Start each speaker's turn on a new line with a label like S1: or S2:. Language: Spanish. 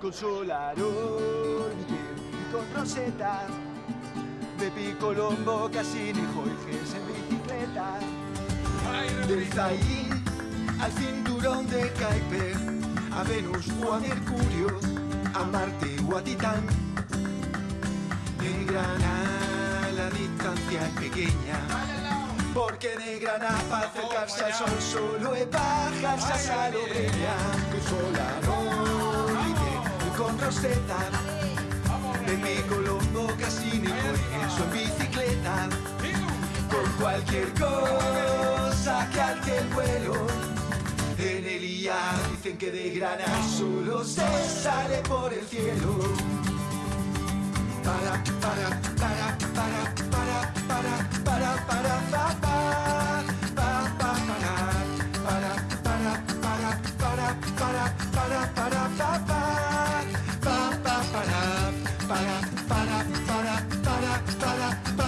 S1: con Solarón y con Rosetta, Pepi Colombo, Cassini, Jorges en bicicleta, del Zayn al cinturón de Kuiper, a Venus o a Mercurio, a Marte o a Titán. De Granada la distancia es pequeña, porque de Granada para acercarse al sol solo es bajarse a Salobreña, con Rosetta. Pepe Colombo, Cassini, Jorge en bicicleta Con cualquier cosa que alce el vuelo En el IA dicen que de Granada solo se sale por el cielo Para, para, para, para, para, para, para, para, para, para, para, para, para, para, para, para, para, para, para, para, para, para, para, para, para, para.